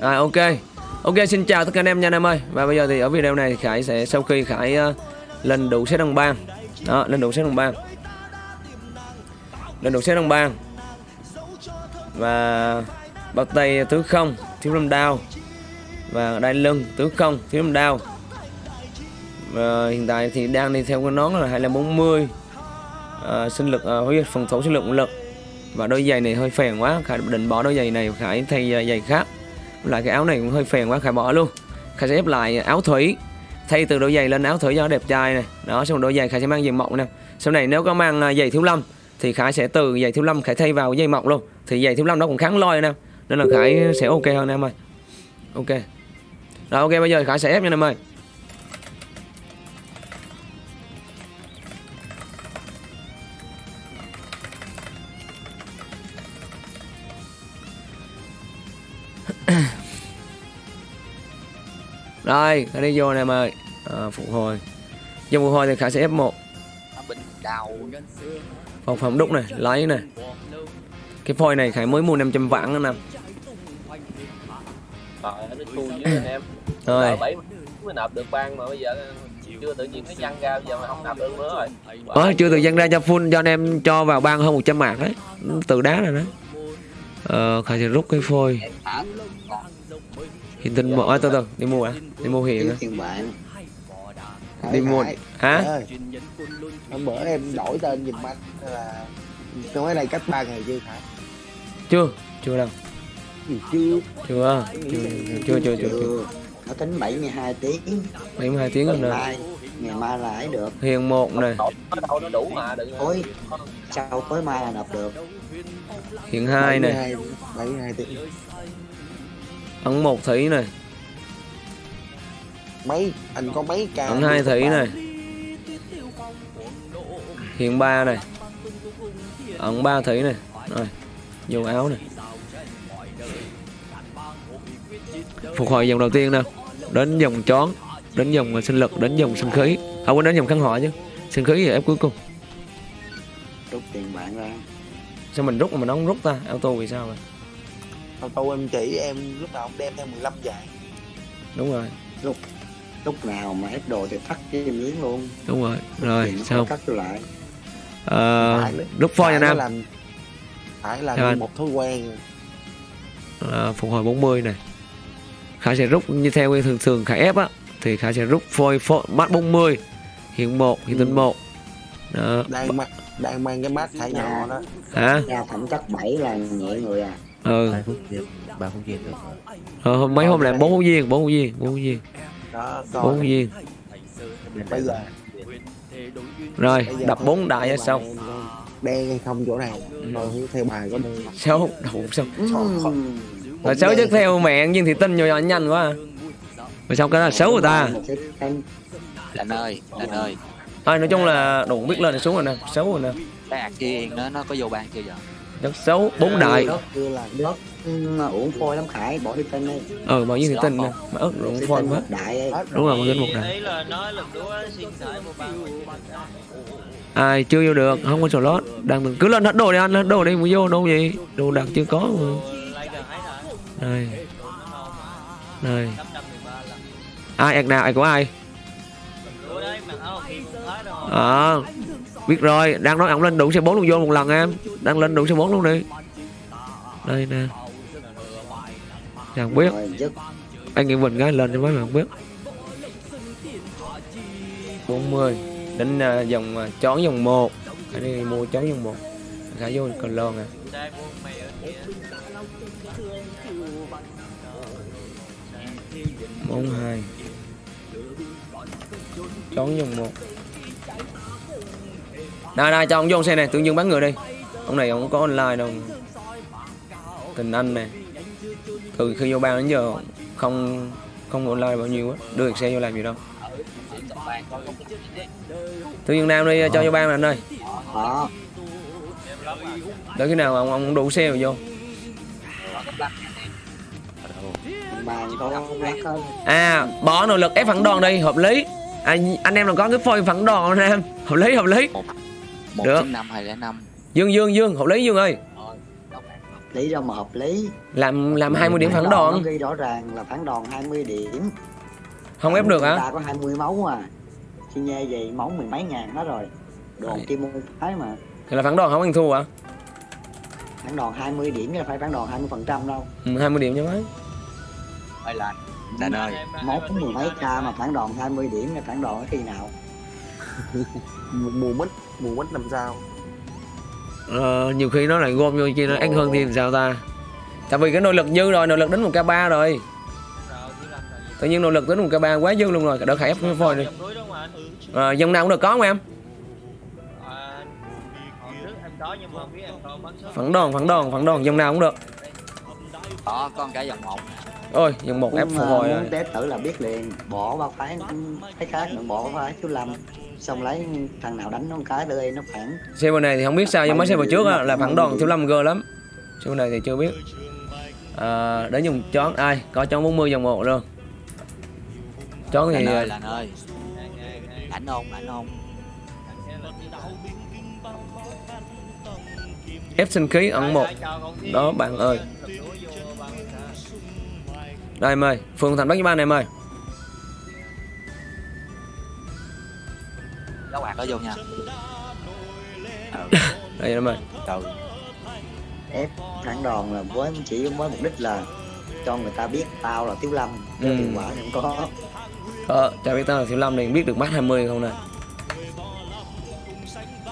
À ok. Ok xin chào tất cả anh em nha anh em ơi. Và bây giờ thì ở video này Khải sẽ sau khi Khải uh, lên đủ xét đồng bang. Đó lên đủ xét đồng bang. Lên đủ xét đồng bang. Và bao tay tứ không thiếu lâm đao. Và đai lưng tứ không thiếu lâm đao. Và hiện tại thì đang đi theo cái nón là 2540 à, ờ, sinh lực uh, phòng thủ sinh lực lực. Và đôi giày này hơi phèn quá. Khải định bỏ đôi giày này khải thay ờ, giày khác lại cái áo này cũng hơi phèn quá, khải bỏ luôn. Khải sẽ ép lại áo thủy. Thay từ đôi giày lên áo thủy cho nó đẹp trai này. Đó, xong đôi giày khải sẽ mang giày mộng nè. Sau này nếu có mang à, giày thiếu lâm thì khải sẽ từ giày thiếu lâm khải thay vào giày mộng luôn. Thì giày thiếu lâm nó cũng kháng lôi nè. Nên là khải sẽ ok hơn em ơi. Ok. Rồi, ok, bây giờ khải sẽ ép nha em ơi. Rồi, khả đi vô nè em ơi. À, Phục hồi. Vô phục hồi thì khả sẽ F1 Phòng Phòng đúc này, lấy này. Cái phôi này khải mới mua 500 vạn nữa nè Rồi mới nộp được ban mà bây giờ chưa tự nhiên nó văn ra giờ mà không nạp được nữa rồi. Ờ, chưa tự dân ra cho full cho anh em cho vào ban hơn 100 mạng đấy. Từ đá rồi đó. Ờ, khải sẽ rút cái phôi. Hiện tinh một, à, từ từ, đi mua à? Đi mua hiện à Đi mua, hả? Hôm bữa em đổi tên giùm anh là tôi mới đây cách ba ngày chưa hả? Chưa, chưa đâu. Gì chưa. Chưa, chưa, chưa, chưa, chưa, chưa. nó tính 72 tiếng. 72 tiếng rồi. Nè ngày mai là ấy được. Hiền một này Đổi nó đâu nó đủ mà đừng Ôi. sau tối mai là nộp được? Hiện hai này 72 72 tiếng Ấn một thủy này mấy anh có mấy ca Ấn hai thủy này Hiện ba này Ấn ba thủy này Rồi Vô áo này Phục hồi dòng đầu tiên nè. Đến dòng chón Đến dòng sinh lực Đến dòng sinh khí. Không có đến dòng kháng họa chứ. Sinh khí thì ép cuối cùng. Rút tiền bạn ra. Sao mình rút mà mình không rút ta? Auto vì sao vậy Tao tôi em chỉ em lúc nào cũng đem theo 15 giải Đúng rồi. Lúc nào mà ép đồ thì thắt cái em miếng luôn. Đúng rồi. Rồi xong cắt lại. Ờ phôi nha phải Nam. làm phải là Sao anh? một thói quen. À, phục hồi 40 này. Khải sẽ rút như theo cái thường thường Khải ép á thì Khải sẽ rút phôi, phôi mắt 40 hiện 1 hiện tinh Ừ. 1 đó. Đang mang đang mang cái mát thải nhỏ đó. Hả? Ra thẩm chất 7 là nhẹ người à ừ. Ba phút viên ba phút viên được ờ, hôm- mấy hôm làm bốn phút viên bốn phút viên bốn phút viên đó bốn phút viên bây giờ. Rồi bây giờ đập bốn đại ra xong đen hay không chỗ này rồi theo bài có đen sáu đầu xong Ừm. rồi sáu tiếp theo mẹ nhưng thì tin vô nhanh quá. Rồi xong cái là xấu người ta. Lạnh ơi lạnh ơi. Thôi nói chung là đủ biết lên xuống rồi nè xấu rồi nè. Cái kia nó nó có vô ban chưa giờ rất xấu bốn đại. Đất kia là đất ừ, uống phôi lắm khải bỏ đi tên đi. Ờ bao nhiêu thì tin nè mà ớt rụng phôi quá. đúng rồi. một đến một đại. ý là nói lần đó xin thải một ban ai chưa vô được không có slot đang từng cứ lên hết đồ đi anh hết đồ đi mới vô đâu gì đồ đặt chưa có mà. 813 lần ai ạc nào ai của ai? Ủa đấy biết rồi đang nói ông lên đủ xe 4 luôn vô một lần em. Đang lên đủ xe 4 luôn đi. Đây nè. Chẳng biết. Anh nghĩ mình cái lên cho mấy bạn biết. 40 đến à, uh, dòng uh, à, chón dòng 1 cái đi mua chón dòng 1 khả vô còn lon à. trai buôn mày ở kia 42 chón dòng 1 đây đây cho ông vô xe này tự nhiên bắn người đi. Ông này ông có online đâu. Tình anh này. Từ khi vô ban đến giờ không không online bao nhiêu á. Đưa được xe vô làm gì đâu. Tự nhiên nam đi cho vô ban anh ơi. Đó đợi khi nào ông ông đủ xe rồi vô. À bỏ nội lực ép phản đòn đi hợp lý. À, anh em là có cái phôi phản đòn anh em. Hợp lý hợp lý một Được. chín năm hai lẻ năm. Dương dương dương hợp lý dương ơi. Lý đâu mà hợp lý. Làm làm 20 điểm phản nó đòn. ghi rõ ràng là phản đòn 20 điểm. Không ép được hả? ta có 20 máu à. Chi nghe vậy máu mười mấy ngàn hết rồi. Đồ Đấy. kim môn phái mà. Thì là phản đòn không? Ăn thua hả? Phản đòn 20 điểm chứ phải phản đòn 20 phần trăm đâu. Ừ, 20 điểm cho mấy ơi lành lành ơi. máu mười mấy k mà phản đòn 20 điểm là phản đòn khi nào? Mùa mít mùa mít làm sao ờ, nhiều khi nó lại gom vô chi nó ác hơn thì làm sao ta? Tại vì cái nội lực dư rồi nội lực đến một k 3 rồi. Tự nhiên nội lực đến một k 3 quá dư luôn rồi đỡ khải ép cái phôi đi. À, dòng nào cũng được có không em? À, hồi trước em có nhưng mà không biết em có bắn số phản đòn phản đòn phản đòn dòng nào cũng được. Đó con cái dòng một. Ôi dòng một ép phục ờ, hồi rồi muốn test thử là biết liền. Bỏ ba phái phái khác nữa bỏ phái chú lâm xong lấy thằng nào đánh nó một cái tụi nó phản. Server này thì không biết sao nhưng mấy server trước á, là phản đòn thiếu lâm g lắm. Server này thì chưa biết. À, để dùng chón ai có chón 40 dòng một luôn. Chón thì ơi lành ơi. Ảnh không ảnh không ép sinh khí ẩn một. Đó, bạn ơi. đây em ơi phường thành bắc với ba này em ơi các bạn có vô nha. Đây em ơi từ ép phản đòn là với chỉ với mục đích là cho người ta biết tao là tiếu lâm. Ừ. hiệu quả thì không có. Ờ chào biết tao là thiếu lâm này biết được mắt 20 không nè?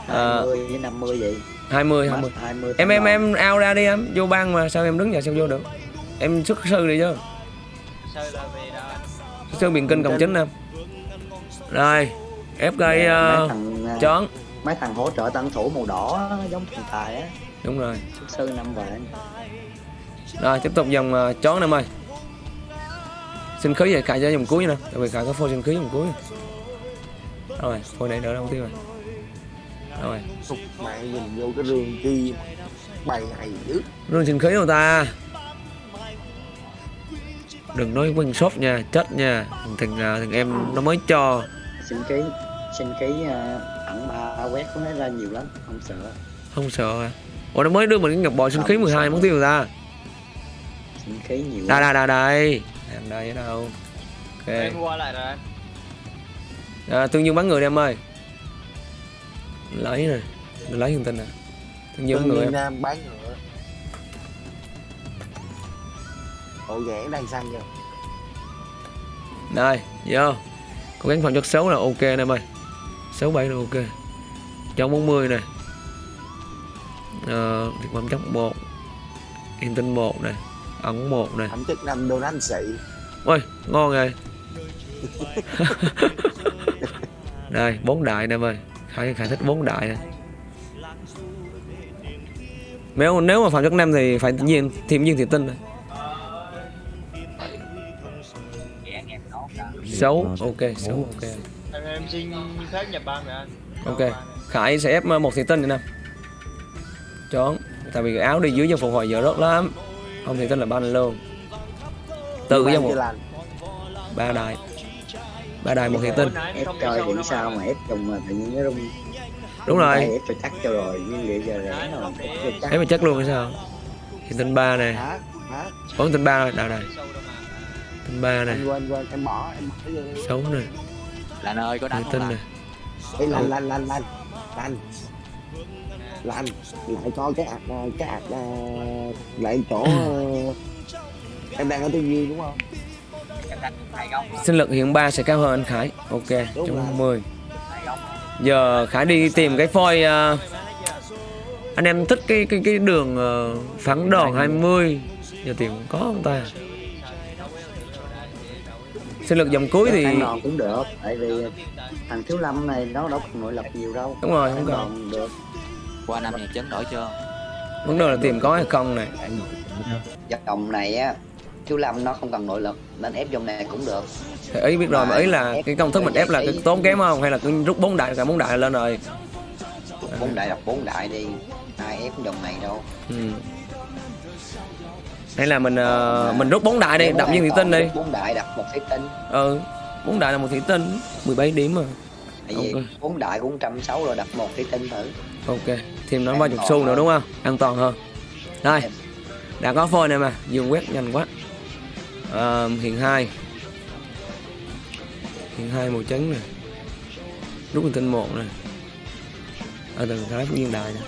À. 20 với 50 vậy. 20 Mắt 20 20 em em em out ra đi em. Vô ban mà sao em đứng giờ sao vô được? Em xuất sư đi chứ. Xuất sư biển kinh cộng chính em. Rồi ép gây uh, thằng ờ, chón mấy thằng hỗ trợ tân thủ màu đỏ giống thằng tài á. Đúng rồi. Sư năm vạn. Rồi tiếp tục dòng uh, chón em ơi. Sinh khí vậy khai cho dòng cuối nè tại vì khai có phôi sinh khí dòng cuối. Rồi phôi này đỡ đâu tiêu rồi. Rồi. Thục mẹ nhìn vô cái rương chi bày này dữ. Rương sinh khí đâu ta. Đừng nói quên shop nha chết nha. Thằng thằng em nó mới cho. Sinh ký sinh ký ờ, ẩn ba quét có nó ra nhiều lắm không sợ. Không sợ à ủa nó mới đưa mình cái ngọc bội sinh khí 12 món tiêu rồi ta. Sinh ký nhiều đây đây đây đây. Đang đây ở đâu? Ok. Em qua lại rồi. À, tương dương bắn người đi em ơi. Lấy nè. Lấy thông tin nè. Tương dương người Nhiên em. Nam bán ngựa Ổ ghẻ đang xanh chưa đây vô. Cố gắng phẩm chất xấu là ok nè em ơi xấu bảy là ok. Cho 40 này ờ thực phẩm chất một yên tinh một này ẩn một này Thẩm chất năm đô anh sĩ. Ôi ngon rồi. Đây bốn đại nè ơi. Khải khải thích bốn đại nè. Nếu nếu mà phạm chất năm thì phải nhiên thêm viên thị tinh này xấu ok xấu ok em xin phép nhập ban rồi anh. Ok khải sẽ ép một thị tinh nữa nè. Chón tại vì cái áo đi dưới dân phục hồi giờ rất lắm. Không thị tinh là ban luôn. Tự Bán dân lành ba đại ba đại một thị tinh. Ép coi thì sao mà ép dùng mà tự nhiên nó rung. Đúng rồi. ép cho chắc cho rồi nhưng liệu giờ rẻ rồi ép cho chắc. Ép mà chắc luôn hay sao? Thị tinh ba này? Hả? bốn tinh ba rồi. Đây này tinh ba này Anh quên quên em bỏ em bỏ vô. Xấu này lành ơi có đánh không tinh lành này Ê lành lành lành lành Lành Lành Lại coi cái ạc ờ, cái ạc ờ, Lại chỗ ờ, Em đang ở Tư Duy đúng không? sinh lực hiện 3 sẽ cao hơn anh Khải. Ok Đúng trong 10 hai góc giờ Khải đi tìm cái phôi ờ, anh em thích cái cái cái đường ờ, phẳng đòn 20 giờ tìm có không ta sinh lực dòng cuối thì đòn cũng được tại vì thằng thiếu lâm này nó đâu còn nội lực nhiều đâu. Đúng rồi không đòn được. Qua năm nhà chấn đổi chưa? Vấn đề là tìm có hay không này. Dòng này á thiếu lâm nó không cần nội lực nên ép dòng này cũng được. Thì ý biết rồi mà ý là cái công thức mình ép là cái tốn kém không? Hay là cứ rút bốn đại cả bốn đại lên rồi? Bốn đại đọc bốn đại đi ai ép dòng này đâu. Ừ. hay là mình ờ, mình rút bốn đại đi đập viên thị tinh đi. bốn đại đặt một thủy tinh ừ bốn đại là một thị tinh 17 điểm mà. Tại vì Ok. bốn đại cũng trăm sáu rồi đặt một thủy tinh thử. Ok thêm nó ba chục xu nữa đúng không? An toàn hơn. Đây đã có phôi này mà dương quét nhanh quá. À, hiện hai. Hiện hai màu trắng này rút con tinh một này ở từ cái phú đại này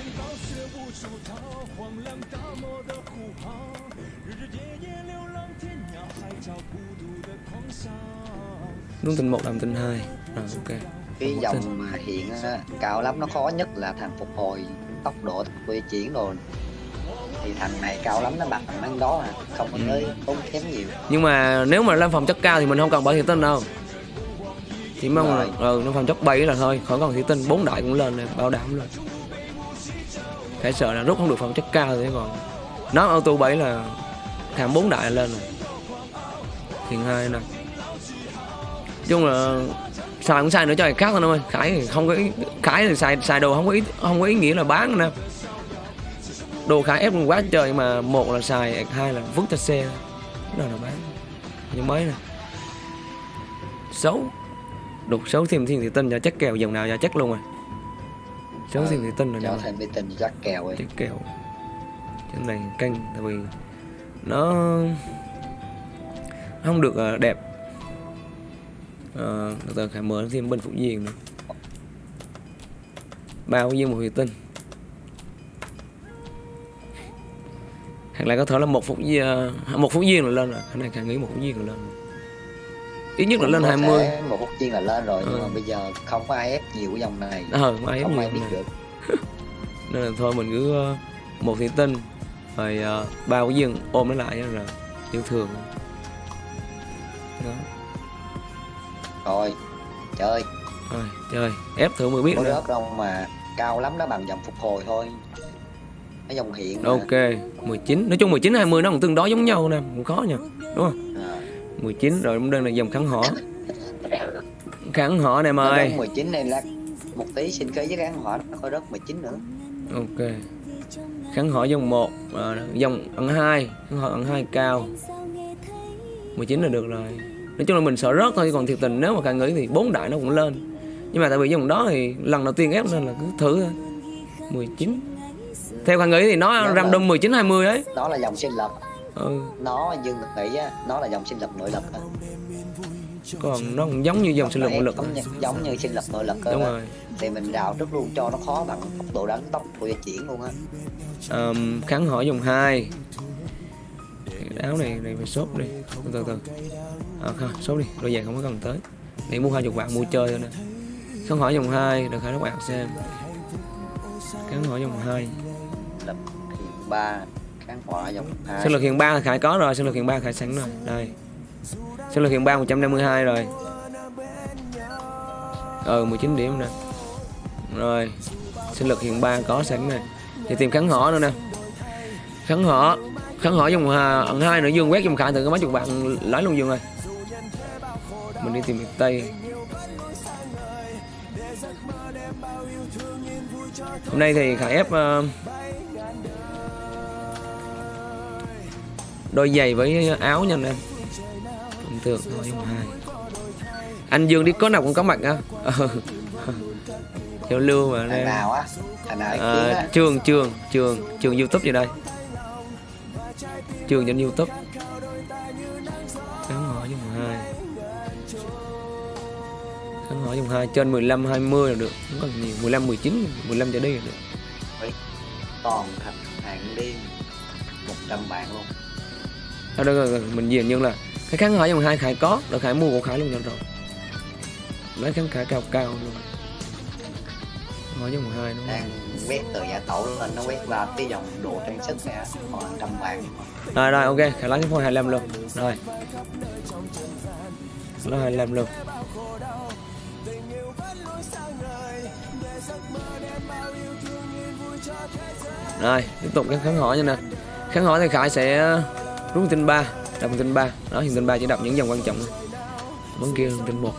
rút tinh một làm tinh hai. Rồi ok. Cái Một dòng tinh. mà hiện á, cao lắm nó khó nhất là thằng phục hồi tốc độ quay chuyển rồi thì thằng này cao lắm nó bằng thằng đó à không có Ừ. tới tốn kém nhiều. Nhưng mà nếu mà lên phòng chất cao thì mình không cần bảo thị tinh đâu. Chỉ mong là ừ, nó phòng chất 7 là thôi khỏi cần thị tinh. Bốn đại cũng lên này bảo đảm lên phải sợ là rút không được phòng chất cao thì còn. Nó auto 7 là thảm bốn đại lên rồi. Thiền hai nè chung là xài cũng xài nữa cho người khác thôi em ơi. Khải thì không có ý, khải thì xài xài đồ không có ý không có ý nghĩa là bán nè đồ khải ép quá trời mà một là xài hai là vứt cho xe. Nào là bán. Những mới nè. Xấu. Đục xấu thêm thiên thị tinh cho chắc kèo dòng nào cho chắc luôn rồi. Xấu thêm thị tinh rồi cho thêm tình rắc kèo ấy chắc kèo. Cái này canh tại vì nó không được ờ, đẹp ờ, từ từ khải mở thêm bên phụ diện nữa. Bao nhiêu một thủy tinh. Hoặc là có thể là một phút viên một phút viên là lên rồi. Cái này khải nghĩ một phút viên là lên. Rồi. ít nhất là lên có 20 thể một phút chiên là lên rồi nhưng Ừ. mà bây giờ không có ai ép nhiều cái dòng này. Ờ mà ai không ai biết này. được. Nên là thôi mình cứ ờ, một thủy tinh rồi ờ, ba cái dương ôm nó lại là yêu thương. Đó rồi chơi. Rồi chơi. Ép thử mới biết nữa đâu mà cao lắm nó bằng dòng phục hồi thôi. Cái dòng hiện mà. ok 19 nói chung 19 20 nó cũng tương đối giống nhau nè cũng khó nha đúng không? À. 19 rồi cũng đang là dòng kháng họ kháng họ này Nó mời rớt 19 này là một tí xin kế với kháng hỏa nó có rớt 19 nữa. Ok. Kháng họ dòng 1 dòng ẩn 2 kháng họ ẩn 2 cao. 19 là được rồi nói chung là mình sợ rớt thôi còn thiệt tình nếu mà càng nghĩ thì bốn đại nó cũng lên. Nhưng mà tại vì dòng đó thì lần đầu tiên ép nên là cứ thử thôi. 19 theo càng nghĩ thì nó Dạ random 19 20 đấy nó là dòng sinh lập. Ừ. nó dương nghĩ á nó là dòng sinh lập nội lực á. còn nó cũng giống như dòng sinh lực nội lực giống như, giống như sinh lập nội lực đúng rồi. Thì mình rào trước luôn cho nó khó bằng tốc độ đánh tốc của chuyển luôn á. Um, kháng hỏi dòng 2 Cái áo này này phải shop đi. Từ từ từ. À, không shop đi. Đôi giày không có cần tới. Để mua hai chục vạn mua chơi thôi nè. Kháng hỏi dòng 2 được khai các bạn xem. Kháng hỏi dòng 2 lập hiện ba kháng hỏa dòng hai. Sinh lực hiện 3 khải có rồi sinh lực hiện 3 khải sẵn rồi. Đây. Sinh lực hiện 3 152 rồi. Ờ 19 điểm nè. Rồi. Sinh lực hiện 3 có sẵn nè. Thì tìm kháng họ nữa nè. Kháng họ kháng họ dùng hà ẩn hai nữa dương quét dùng khải cái mấy chục bạn lấy luôn dương rồi mình đi tìm miền tây. Hôm nay thì khải ép ờ, đôi giày với áo nha anh em. Bình thường thôi dùng hai. Anh dương đi có nào cũng có mặt á. Giao lưu mà anh nào á? À, trường trường trường trường youtube gì đây trường trên youtube. Khán hỏi dùng hai. Khán hỏi dùng hai trên 15 20 là được. Không cần nhiều. 15 19 15 trở đi là được. Còn thằng hàng liên 100 bạn luôn. Đây, rồi, rồi, mình diện nhưng là cái khán hỏi dùng hai khải có là khải mua của khải luôn nhận rồi. Lấy khán khải cao cao luôn hỏi dùng hai đúng không? đang quét từ giả tổ lên nó quét vào cái dòng đồ trang sức này còn trăm bạn rồi rồi ok khải lấy cái phone 25 luôn. Rồi. Lấy 25 luôn. Rồi tiếp tục cái kháng hỏi nha nè. Kháng hỏi thì khải sẽ rút tinh 3 đập tinh 3 đó hiện tinh 3 chỉ đập những dòng quan trọng bắn kia tinh 1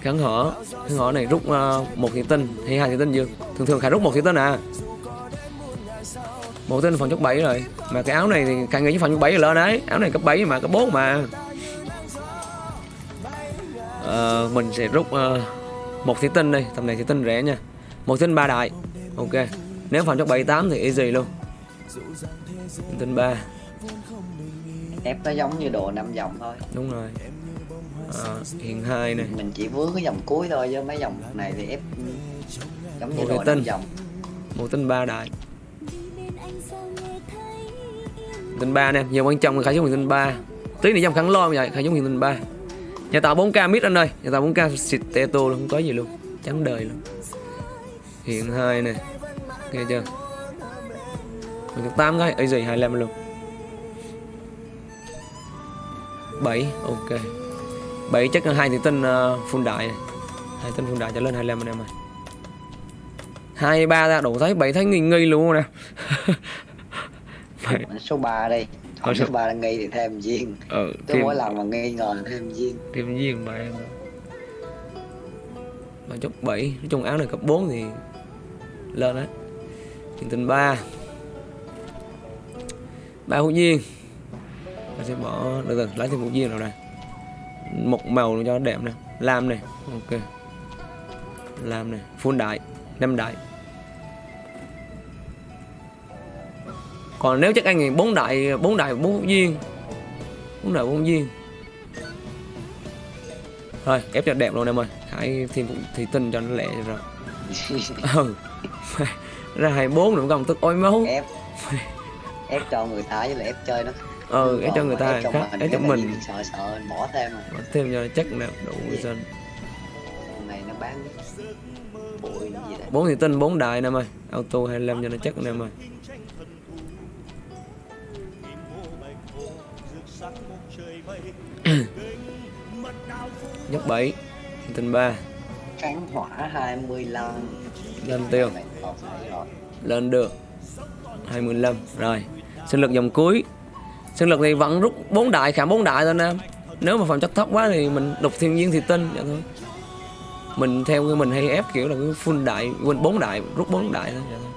kháng hở kháng hở này rút uh, một thị tinh hay hai thị tinh dương thường thường khải rút một thị tinh à. Một tên phần cấp 7 rồi. Mà cái áo này thì càng nghĩ phần cấp 7 rồi lên đấy áo này cấp 7 mà cấp 4 mà. Ờ, mình sẽ rút ờ, một thủy tinh đi. Tầm này thủy tinh rẻ nha. Một thủy tinh ba đại. Ok. Nếu phần cấp 7 8 thì easy luôn. Hiện tinh 3 ép nó giống như đồ năm vòng thôi. Đúng rồi à, hiện 2 này. Mình chỉ vướng cái vòng cuối thôi chứ mấy vòng này thì ép giống như cái tinh. vòng một tinh 3 đại. Tinh 3 nè giờ quan trọng là giống hiện tinh 3 tí này dòng khẳng lo vậy giống hiện tinh 3 nhà tạo 4k mid anh ơi nhà tạo 4k xịt teto luôn không có gì luôn. Trắng đời luôn. Hiện 2 này nghe chưa? Mình được 8 cái ấy gì 25 luôn. 7 ok 7 chắc là hai thì tinh uh, full đại. Này. hai tinh full đại trở lên 25 anh em ơi. Hai ba ra đủ thấy bảy thấy nghi nghi luôn nè. Bảy- số 3 đi. Thôi số- số 3 nghi thì thêm viên ừ cứ thêm mỗi lần mà nghi ngờ là thêm viên thêm viên mà em mà chốt 7 nói chung áo này cấp 4 thì lên đấy hiện tình 3 ba hữu viên mình sẽ bỏ từ từ lấy thêm hữu viên nào đây một màu cho đẹp nè lam này ok lam này full đại năm đại. Còn nếu chắc anh thì bốn đại bốn đại bốn viên bốn đại bốn viên. Thôi ép cho đẹp luôn em ơi hãy thêm thì tinh cho nó lẹ rồi. Ừ. Ra hai bốn nữa không tức ôi máu. Ép. Ép cho người ta với lại ép chơi nó ừ ép cho người ta khác ép cho cái mình. sợ sợ bỏ thêm mà Bỏ thêm cho chắc nè đủ dân Con này nó bán bốn thì tinh bốn đại nè em ơi auto 25 cho nó chắc nè em ơi nhấp 7 tinh 3 kháng hỏa 25 lên tiêu. Rồi. Lên được. 25 rồi. Sinh lực dòng cuối sinh lực thì vẫn rút bốn đại khảm bốn đại thôi nè nếu mà phẩm chất thấp quá thì mình đục thiên nhiên thì tinh vậy thôi. Mình theo cái mình hay ép kiểu là cái full đại quên bốn đại rút bốn đại thôi vậy thôi.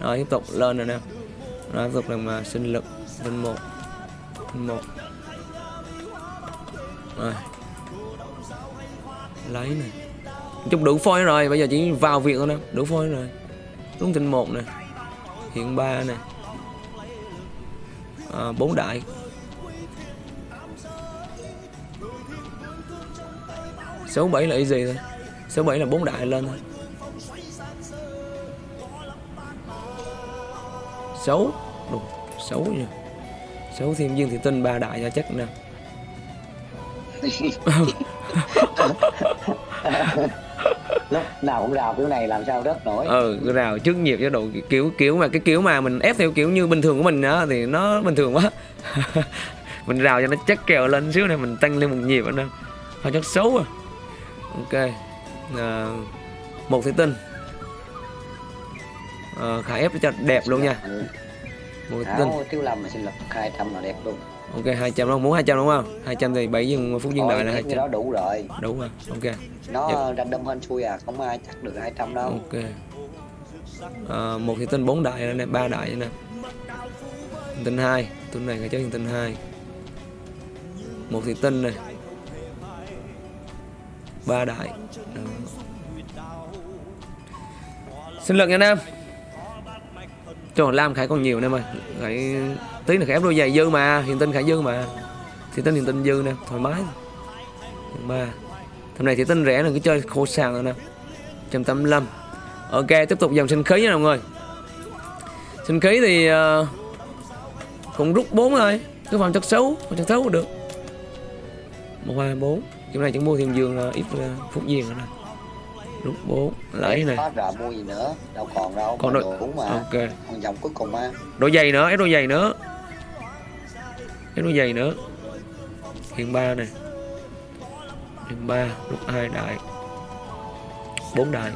Rồi tiếp tục lên rồi nè. Rồi tiếp tục là mà sinh lực tinh một tinh một. Rồi. Lấy này, chung đủ phôi rồi bây giờ chỉ vào việc thôi nè. Đủ phôi rồi. Đúng tinh một nè. Hiện ba nè à, bốn đại. Số 7 là gì thôi. Số 7 là bốn đại lên thôi. Xấu. Đúng xấu nha xấu thêm viên thì tinh ba đại cho chắc nè lúc nào cũng rào kiểu này làm sao rớt nổi. Ừ rào trước nhịp cho độ kiểu kiểu mà cái kiểu mà mình ép theo kiểu như bình thường của mình á thì nó bình thường quá. Mình rào cho nó chắc kèo lên xíu này mình tăng lên một nhịp anh em hơi chất xấu à ok à, một thủy tinh. À, khải ép cho đẹp luôn nha. Một thủy tinh. áo thiếu lâm mà xin lập 200 là đẹp luôn ok 200 không? Muốn 200 đúng không? 200 thì 7 dương phút dương Thôi, đại là cái 200 đó đủ rồi. Đúng rồi ok. Nó random hên xui à không ai chắc được 200 đâu. Ok. À, một thì tinh bốn đại này ba đại nè. Tinh hai tuần này phải chơi tinh hai. Một thì tinh này ba đại. Đó. sinh lực nha nam. Trời lam khải còn nhiều nè ơi. Khải tí là khải ép đôi giày dư mà hiện tinh khải dư mà. Thì tinh hiện tinh dư nè thoải mái. Ba thằng này thì tinh rẻ là cứ chơi khô sàng rồi nè. 185 Ok tiếp tục dòng sinh khí nha mọi người. Sinh khí thì uh, Cũng rút 4 thôi Cứ vào chất xấu Vào chất xấu cũng được. 1, 2, 4 Kiểu này chẳng mua thêm giường là ít uh, phút viên nữa nè. Rút 4 Lấy này hết rồi mua gì nữa? Đâu còn đâu Còn đôi- đủ mà. Ok. Còn dòng cuối cùng á. Đôi giày nữa Ép đôi giày nữa cái nó dày nữa. Hiện 3 này Hiện 3 lúc 2 đại. 4 đại.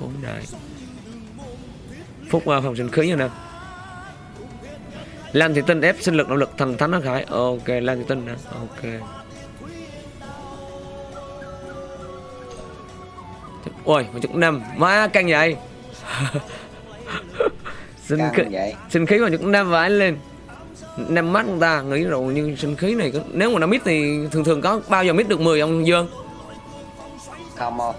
4 đại. Phúc uh, phòng sinh khí nha nè. Lan Thị Tinh ép sinh lực động lực thần thánh nó khải. Ok Lan Thị Tinh nè. Ok. Ôi một chục năm. Má căng vậy. sinh khí sinh khí mà chút năm vãi lên. Năm mắt người ta nghĩ rồi nhưng sinh khí này nếu mà nó mít thì thường thường có bao giờ mít được 10 ông Dương? Không không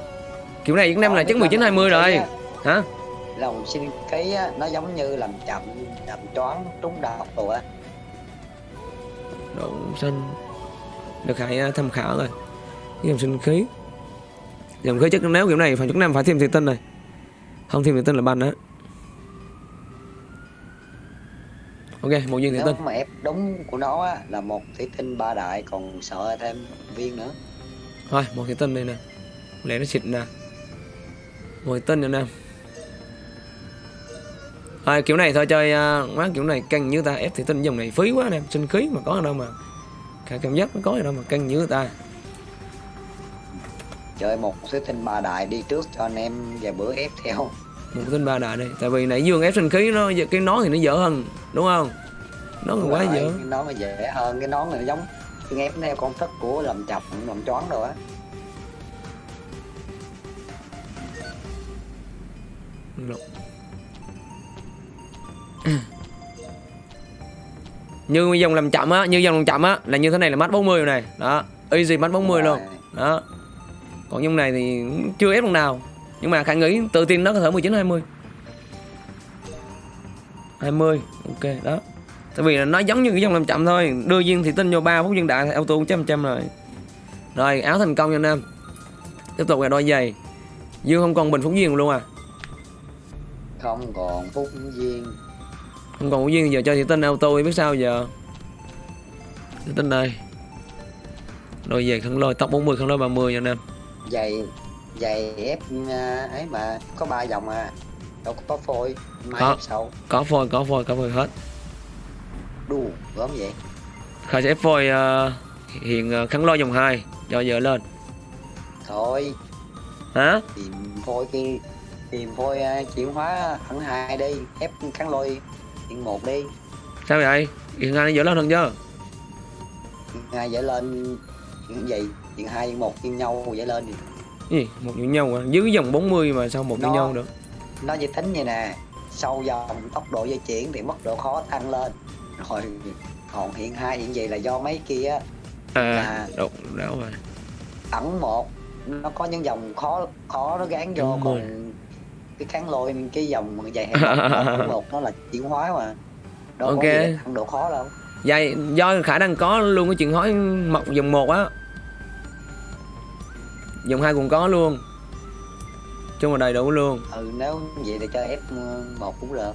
kiểu này những năm là chắc 19 20 rồi. hả? Rồng sinh khí á, nó giống như làm chậm, làm choáng, trúng độc rồi á. độ xanh. Được hãy à, tham khảo rồi dòng sinh khí. Dòng khí chất nếu kiểu này phải chúng nam phải thêm thủy tinh này. Không thêm thủy tinh là ban đó ok một viên thủy Nếu tinh. mà ép đúng của nó á, là một thủy tinh ba đại còn sợ thêm viên nữa. thôi một thủy tinh đây nè. Lẽ nó xịt nè. Một thủy tinh nữa nè. Thôi kiểu này thôi chơi uh, má kiểu này căng như ta. Ép thủy tinh dòng này phí quá nè sinh khí mà có ở đâu mà. Cả cảm giác nó có ở đâu mà căng như ta. Chơi một thủy tinh ba đại đi trước cho anh em vài bữa ép theo. Một tinh ba đại đây tại vì nãy dương ép sinh khí nó cái nón thì nó dở hơn đúng không? Nó còn quá Rồi, dở. Cái nón nó dễ hơn, cái nón này nó giống cái ép theo công thức của làm chọc, làm choáng rồi á. Như dòng làm chậm á như dòng làm chậm á là như thế này là mắt 40 rồi này. Đó easy mắt 40 luôn. Rồi. đó. Còn dòng này thì chưa ép lần nào nhưng mà khả nghĩ tự tin nó có thể 19 20 20 ok đó. Tại vì là nó giống như cái dòng làm chậm thôi. Đưa viên thị tinh vô ba phút viên đại thì auto trăm trăm rồi. Rồi áo thành công nha anh em. Tiếp tục là đôi giày. Dương không còn bình phúc viên luôn à? Không còn phúc viên. không còn phúc viên giờ cho thị tinh auto biết sao giờ? Thị tinh đây đôi giày khăn lôi tóc 40 khăn lôi 30 nha anh em. Giày, giày ép à, ấy mà có ba dòng à. Đâu có phôi, mai Có. ép sau. có phôi có phôi có phôi hết Đù, gớm vậy. khai sẽ phôi ờ, hiện ờ, khăn lôi dòng 2 cho giờ lên Thôi, hả tìm phôi kia tìm phôi uh, chuyển hóa thẳng hai đi ép kháng lôi hiện một đi sao vậy hiện hai nó dở lên hơn chứ hai dễ lên chuyện gì chuyện hai chuyện một chuyện nhau dễ lên thì gì? Một như nhau à dưới dòng 40 mà sao một như Nó- nhau được? nó chỉ tính như nè sau dòng tốc độ di chuyển thì mức độ khó tăng lên. Rồi còn hiện hai hiện gì là do mấy kia à đột đảo rồi? ẩn một nó có những dòng khó khó nó gán vô Đúng rồi. còn cái kháng lôi cái dòng dài hẹp một nó là chuyển hóa mà. Đâu Ok. có gì tăng độ khó đâu. Vậy do khả năng có luôn cái chuyện hỏi mọc dòng một á dòng hai cũng có luôn. Chung là đầy đủ luôn. Ừ nếu vậy thì chơi F1 cũng được.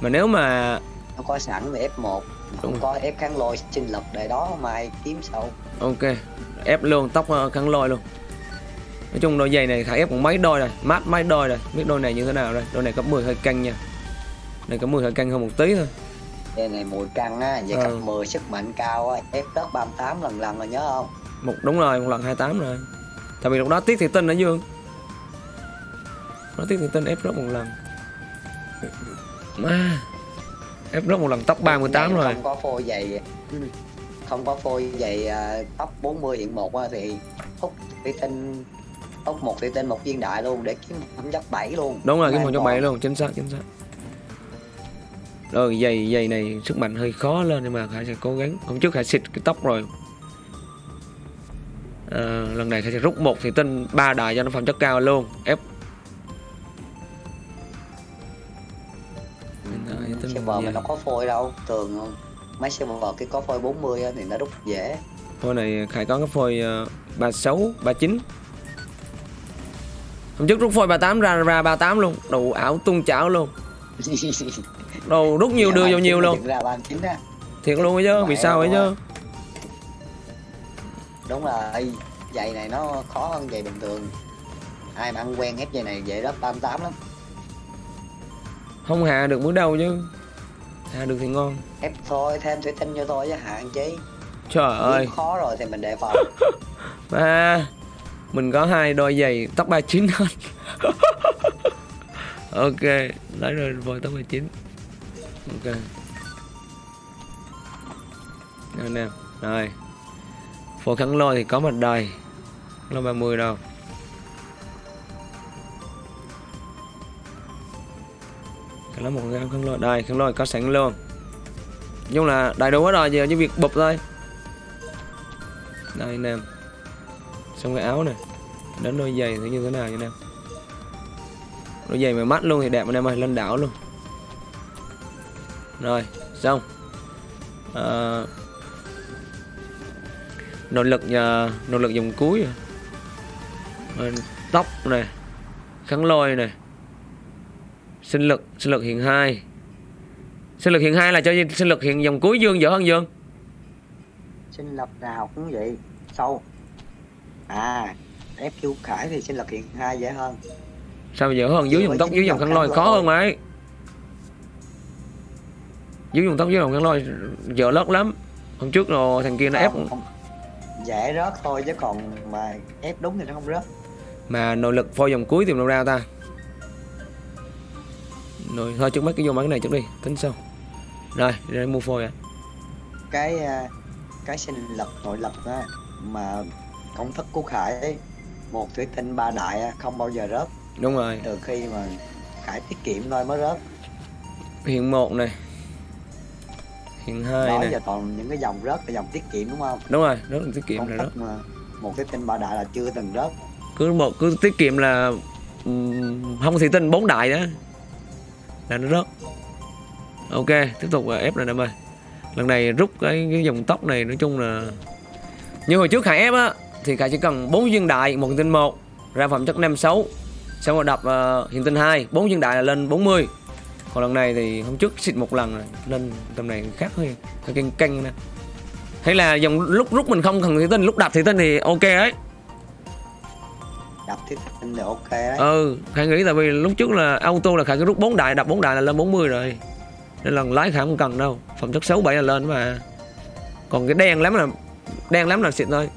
Mà nếu mà nó có sẵn thì F1 không Đúng. có F kháng lôi sinh lực để đó mai kiếm sau ok ép luôn tóc ờ, khăn lôi luôn. Nói chung đôi giày này khả ép cũng mấy đôi rồi mát mấy đôi rồi. Biết đôi này như thế nào đây đôi này cấp 10 hơi căng nha. Này cấp 10 hơi căng hơn một tí thôi. Đây này mùi căng á vậy Ừ. cấp 10 sức mạnh cao á F đất 38 lần lần rồi nhớ không? Một đúng rồi một lần 28 rồi tại vì lúc đó tiết thị tinh ở dương nó tiết thị tinh ép rớt một lần. Ma. Ép rớt một lần tóc 38 Này rồi. Không có phôi dày không có phôi dày top 40 hiện một thì hút thủy tinh hút một thủy tinh một viên đại luôn để kiếm phẩm chất 7 luôn. Đúng rồi một cho còn- bảy luôn chính xác chính xác. Rồi giày giày này sức mạnh hơi khó lên nhưng mà khải sẽ cố gắng. Hôm trước khải xịt cái tóc rồi à, lần này sẽ rút một thì tinh ba đại cho nó phẩm chất cao luôn. Ép tinh server mình đâu có phôi đâu thường không? Mấy server cái có phôi 40 á thì nó rút dễ. Phôi này khải có cái phôi uh, 36 39 hôm trước rút phôi 38 ra ra 38 luôn. Đủ ảo tung chảo luôn. Đồ rút nhiều đưa vô nhiều luôn. ra 39 á. Thiệt luôn ấy chứ vì sao ấy chứ đúng là giày này nó khó hơn giày bình thường. Ai mà ăn quen ép giày này giày đó 38 lắm. Không hạ được bước đầu chứ. Hạ được thì ngon. Ép thôi thêm thủy tinh vô thôi chứ hạn chí trời ơi. Nếu khó rồi thì mình đề phòng. Mà mình có hai đôi giày tóc 39 hết ok lấy rồi vội tóc 39 ok. Rồi nè rồi phổ khẳng lôi thì có mặt đời. Lô 30 đâu cái đó một cái khăn lôi đây khăn lôi có sẵn luôn. Nhưng chung là đầy đủ hết rồi giờ chỉ việc bụp thôi. Đây nè. Xong cái áo này đến đôi giày thì như thế nào anh nè? Đôi giày mà mắt luôn thì đẹp anh em ơi lên đảo luôn. Rồi xong. À, nội lực nhà nội lực dòng cuối. Ờ, tóc này kháng lôi này. Sinh lực sinh lực hiện hai. Sinh lực hiện hai là cho sinh lực hiện dòng cuối dương dở hơn dương. Sinh lập nào cũng vậy. Sâu. À ép chu khải thì sinh lập hiện hai dễ hơn. Sao dở hơn? Dưới dòng tóc dưới dòng kháng lôi khó hơn mấy dưới dòng tóc dưới dòng kháng lôi dở lớp lắm. Hôm trước rồi thằng kia nó ép Không, không. Dễ rớt thôi chứ còn mà ép đúng thì nó không rớt. Mà nội lực phôi dòng cuối tìm đâu ra ta. Rồi thôi trước mắt cái vô mấy cái này trước đi tính sau. Rồi em mua phôi à cái cái sinh lập nội lực á mà công thức của khải ấy, một thủy tinh ba đại á, không bao giờ rớt. Đúng rồi. Từ khi mà khải tiết kiệm thôi mới rớt. Hiện một này hiện hai đó này giờ toàn những cái dòng rớt là dòng tiết kiệm đúng không? Đúng rồi rất là tiết kiệm công rồi đó một thủy tinh ba đại là chưa từng rớt. Cứ một cứ tiết kiệm là ừm, không thị tinh bốn đại đó là nó rớt. Ok tiếp tục là ép này em ơi lần này rút cái, cái dòng tóc này nói chung là như hồi trước khải ép á thì khải chỉ cần bốn viên đại một hiện tinh một ra phẩm chất năm sáu xong rồi đập uh, hiện tinh hai bốn viên đại là lên 40 còn lần này thì hôm trước xịt một lần rồi lên tầm này khác hơi hơi canh canh nè. Hay là dòng lúc rút mình không cần thị tinh lúc đập thị tinh thì ok ấy. Đập thủy tinh thì ok đấy. Ừ khải nghĩ tại vì lúc trước là auto là khải cứ rút bốn đại đập bốn đại là lên 40 rồi. Nên lần lái khải không cần đâu phẩm chất 6 7 là lên mà. Còn cái đen lắm là đen lắm là xịn thôi.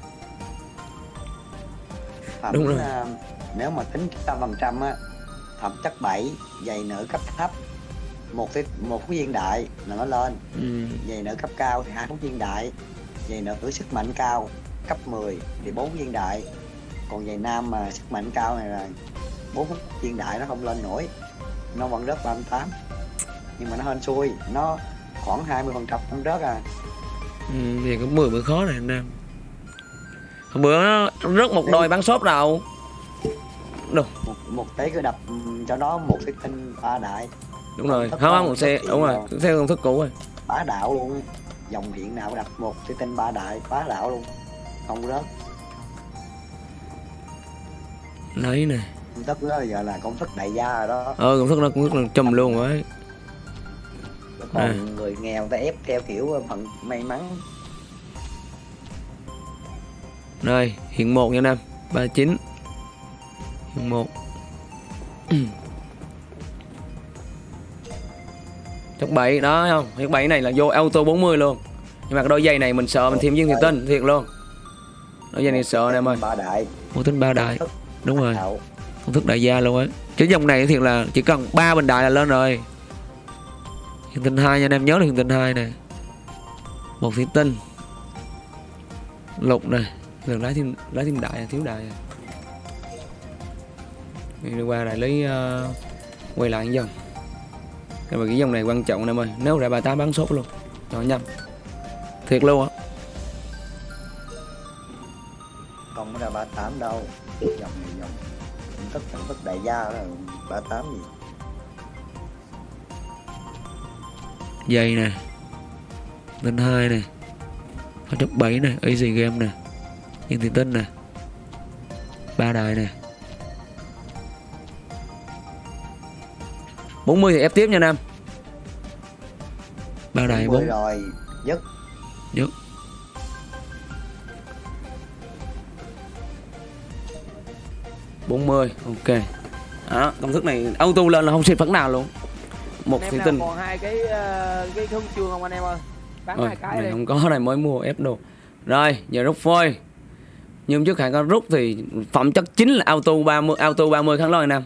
Phẩm, đúng rồi. à, nếu mà tính trăm phần trăm á phẩm chất 7 giày nữ cấp thấp một cái một cái viên đại là nó lên. Ừ. giày nữ cấp cao thì hai phút viên đại giày nữ sức mạnh cao cấp 10 thì bốn viên đại còn giày nam mà sức mạnh cao này là bốn phút viên đại nó không lên nổi nó vẫn rớt 38 nhưng mà nó hên xui nó khoảng 20 phần trăm không rớt à. Ừ thì có 10 bữa khó này anh em hôm bữa nó rớt một đôi bán shop đâu đâu? Một, một tí cứ đập cho nó một cái tinh ba đại đúng rồi không không một xe đúng rồi theo công thức cũ rồi. bá đạo luôn. Dòng hiện nào đập một cái tinh ba đại bá đạo luôn. Không rớt. Lấy này công thức đó giờ là công thức đại gia rồi đó. Ờ công thức nó cũng rất là chùm luôn ấy. Còn À. người nghèo ta ép theo kiểu phận may mắn. Rồi, hiện 1 nha em 39 Hiện 1 Chất 7 đó thấy không? Chất 7 này là vô auto 40 luôn. Nhưng mà cái đôi giày này mình sợ mình thêm viên thiệt tinh Thiệt luôn. Đôi giày này sợ anh em ơi. Một tính ba đại. Đúng rồi. Công thức. Đại gia luôn ấy Cái dòng này thiệt là chỉ cần ba bình đại là lên rồi. Hiện tinh 2 nha anh em nhớ là hiện tinh 2 này Một thủy tinh. Lục này Rồi lái thêm lái thêm đại thiếu đại. Đi qua lại lấy ờ, quay lại dần cái mà cái dòng này quan trọng em ơi. Nếu ra 38 bán sốt luôn. Cho nhầm thiệt luôn á. Không ra ba tám đâu. Dòng này dòng. Thức công thức đại gia đó. Ba tám gì. Dây nè. Tinh hai nè. Có chấp 7 nè. Easy game nè. Yên tiền tinh nè. Ba đài nè 40 thì ép tiếp nha Nam ba 40 bốn rồi dứt. Dứt. bốn mươi ok. Đó công thức này auto lên là không xịt phấn nào luôn. Một thủy tinh. còn hai cái ờ, cái huân chương không anh em ơi? Bán hai cái này đi. không có này mới mua ép đồ. Rồi giờ rút phôi. Như hôm trước khải có rút thì phẩm chất chính là auto 30 auto 30 kháng lôi nam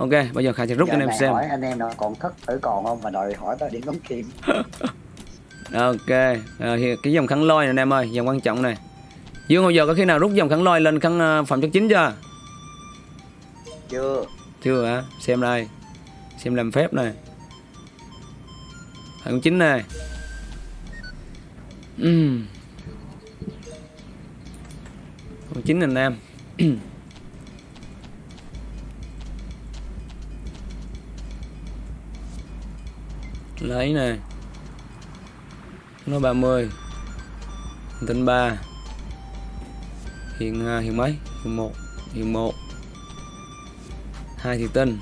ok bây giờ khải sẽ rút cho anh em xem. hỏi anh em nó còn thất tử còn không? Mà đòi hỏi tới điểm đóng kim ok thì cái dòng kháng lôi này anh em ơi dòng quan trọng này. Dương hồi giờ có khi nào rút dòng kháng lôi lên kháng ờ, phẩm chất chính chưa? Chưa. Chưa hả? Xem đây. Xem làm phép này. Phẩm chính này. Ừm. phẩm chính anh em lấy nè. Nó 30 tính 3 hiện à, hiện mấy? Hiện 1 hiện một. Hai thì tinh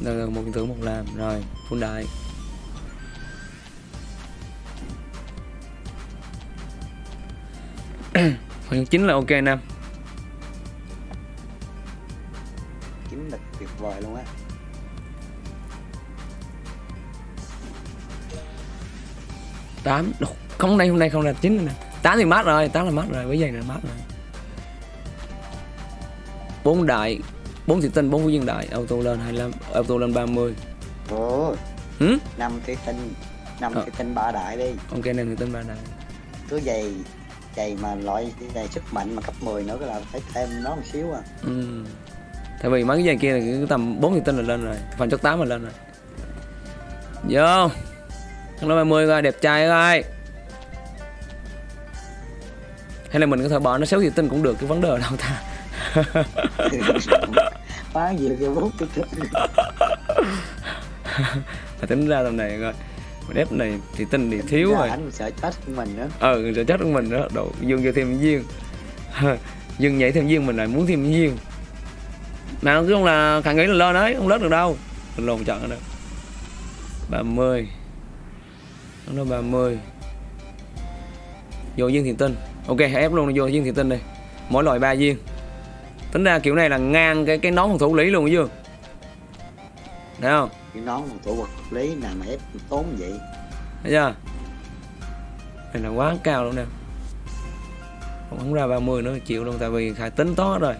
đây là một hiện một làm. Rồi phun đại. Phần chính là ok nam chính là tuyệt vời luôn á. Tám. Không đây hôm nay không là chín nè. Tám thì mát rồi tám là mát rồi với giày là mát rồi. Bốn đại bốn thị tinh bốn phú viên đại auto lên 25 auto lên 30 ồ hử? Năm cái tinh năm Ờ. cái tinh ba đại đi. Ok nên thị tinh ba đại. Cứ giày giày mà loại giày sức mạnh mà cấp 10 nữa là phải thêm nó một xíu à. Ừ. tại vì mấy cái giày kia là cứ tầm bốn thị tinh là lên rồi phần chất 8 là lên rồi. Vô thằng nó 30 coi đẹp trai coi. Hay là mình có thể bỏ nó xéo thị tinh cũng được cái vấn đề đâu ta. Phá gì là bút cái tính ra tầm này coi mình ép này thì tinh thì thiếu Dạ, rồi. anh sợ chết của mình nữa ờ sợ chết của mình đó độ dương cho thêm viên dương nhảy thêm viên mình lại muốn thêm viên mà cứ không là khả nghĩ là lên đấy không lết được đâu. Mình lồn chọn được 30 nó 30 vô viên thiền tinh. Ok hãy ép luôn vô viên thiền tinh đi. Mỗi loại ba viên. Tính ra kiểu này là ngang cái cái nón phòng thủ lý luôn chứ. Thấy không? Cái nón một tổ vật lý nào mà ép tốn vậy. Thấy chưa? Này là quá cao luôn nè. Không, ra 30 nữa chịu luôn tại vì khải tính tốt rồi.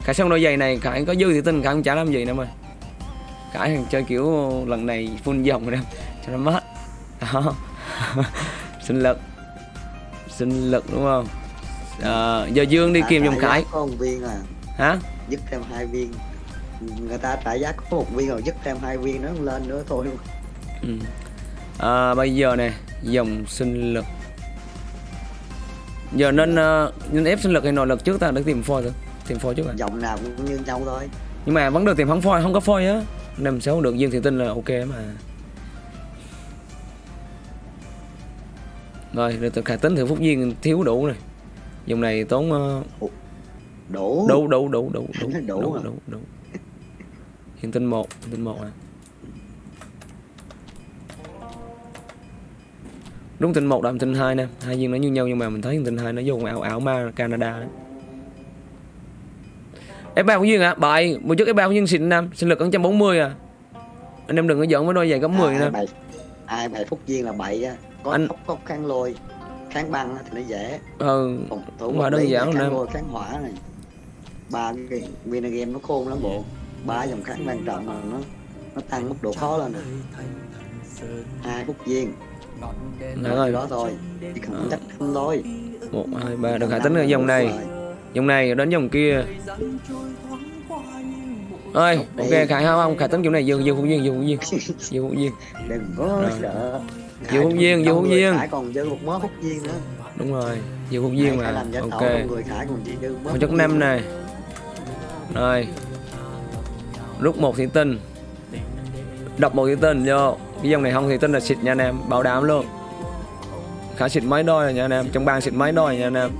Khải xong đôi giày này khải có dư thì tin khải không trả làm gì nữa mà. Khải chơi kiểu lần này full dòng rồi nè cho nó mát đó. Sinh lực. Sinh lực đúng không? À, giờ dương đi dòng giá khải. có một viên à. Hả? Dứt thêm hai viên. Người ta trả giá có một viên rồi dứt thêm hai viên nó lên nữa thôi. Ừ. à, bây giờ nè dòng sinh lực. Giờ nên ờ, nên ép sinh lực hay nội lực trước ta? Để tìm phôi thử. Tìm phôi trước à dòng nào cũng như nhau thôi. Nhưng mà vấn đề tìm không phôi không có phôi á. Năm sáu được dương thì tin là ok mà rồi tôi khả tính thử phúc duyên thiếu đủ rồi dòng này tốn ờ, đủ đủ đủ đủ đủ đủ Đủ đủ à? đủ đủ hiện tinh một hiện tinh một à đúng tinh một đậm tinh hai nè hai viên nó như nhau nhưng mà mình thấy hiện tinh hai nó vô ảo ảo ma Canada đấy F3 của Duyên hả? Bậy, một chút F3 của Duyên xịn nam, sinh lực ở 140 à. Anh em đừng có giận với đôi giày cấp 10 ai nè. bài ai bài phúc viên là bậy á có Anh- khóc kháng lôi kháng băng thì nó dễ. Ừ, thủ vật đơn giản kháng lôi kháng hỏa này. Ba cái viên game nó khôn lắm bộ. Ba dòng kháng quan trọng mà nó nó tăng mức độ khó lên rồi hai phúc viên rồi. đó thôi. Chỉ cần chắc thăm thôi. 1, 2, 3, đừng hãy tính ở dòng này. Dòng này đến dòng kia. Ơi, ok, Khải không không, Khải tính kiểu này dương dương phúc duyên, dương phúc duyên, dương phúc duyên. đừng có sợ Vô hút viên, vô hút viên. Khải còn dư một mớ hút viên nữa Đúng rồi, dương duyên Khải mà. Ok. người Khải còn chỉ Một chất năm này. Rồi. Rút một thị tinh. Đọc một thị tinh vô. Cái dòng này không thị tinh là xịt nha anh em, bảo đảm luôn. Khả xịt mấy đôi rồi nha anh em, trong bang xịt mấy đôi nha anh em.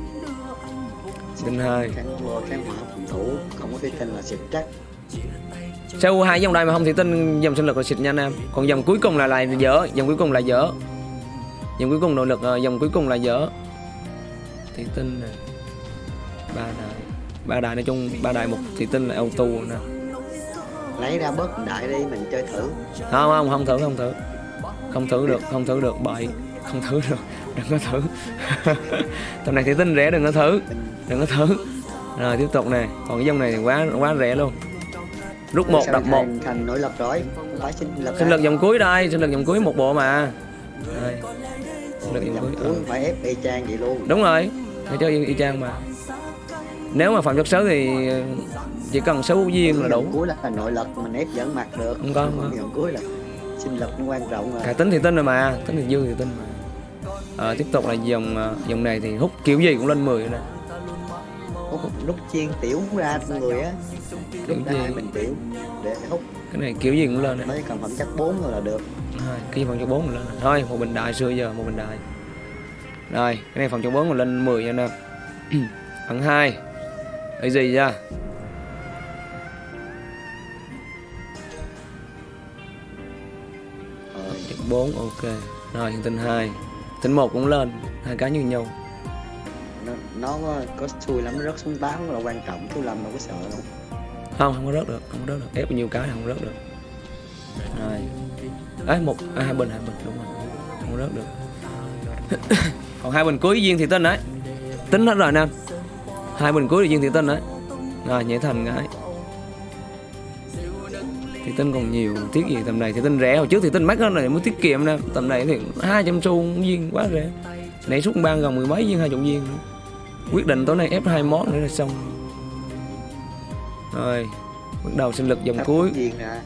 Tinh hai. thủ không có thể tin là xịt chắc Sau hai dòng đây mà không thị tinh dòng sinh lực là xịt nha anh em. Còn dòng cuối cùng là lại dở, dòng cuối cùng là dở. Dòng cuối cùng nội lực ờ, dòng cuối cùng là dở. Thị tinh nè. Ba đại. Ba đại nói chung ba đại một thị tinh là auto nè. lấy ra bớt đại đi mình chơi thử không không không thử không thử không thử được không thử được bậy không thử được đừng có thử tầm này thì tinh rẻ đừng có thử đừng có thử rồi tiếp tục nè còn cái dòng này thì quá quá rẻ luôn rút một đập một. thành nội lực rồi không phải sinh lực sinh ra. lực dòng cuối đây sinh lực dòng cuối một bộ mà. Đây. Sinh lực dòng cuối. ừ. phải ép y chang vậy luôn. Đúng rồi. Phải chơi y, chang mà. Nếu mà phạm chất xấu thì chỉ cần số viên là đủ. Dòng cuối là nội lực mình ép dẫn mặt được. Không có, không dòng cuối là sinh lực nó quan trọng rồi cả tính thì tinh rồi mà. Tính thì dư thì tinh mà. Ờ, tiếp tục là dòng ờ, dòng này thì hút kiểu gì cũng lên 10 nè. Hút lúc chiên tiểu ra người á Kiểu gì? mình tiểu để hút. Cái này kiểu gì cũng lên mới cần phẩm chất 4 rồi là được. Rồi, cái phòng cho bốn lên thôi một bình đại xưa giờ một bình đại rồi cái này phòng cho bốn lên 10 nha anh em phần hai. Cái gì ra Chữ 4 ok. Rồi hiện tinh 2 tinh 1 cũng lên hai cái như nhau. Nó, nó có, xui lắm nó rớt xuống 8 là quan trọng chú Lâm đâu có sợ đâu không không có rớt được không có rớt được. Ép nhiều cái không rớt được. Rồi. Ấy một à, hai bình hai bình đúng rồi. Không rớt được. Còn hai bình cuối duyên thì tinh đấy tính hết rồi nè hai bình cuối duyên thì tinh đấy rồi nhảy thành cái thì tinh còn nhiều tiếc gì tầm này. Thì tinh rẻ. Hồi trước thì tinh mắc hơn này mới tiết kiệm nè. Tầm này thì 200 xu viên quá rẻ. Nãy suốt ban gần mười mấy viên hai chục viên quyết định tối nay ép hai món nữa là xong rồi bắt đầu sinh lực dòng Thắp cuối. Viên thắp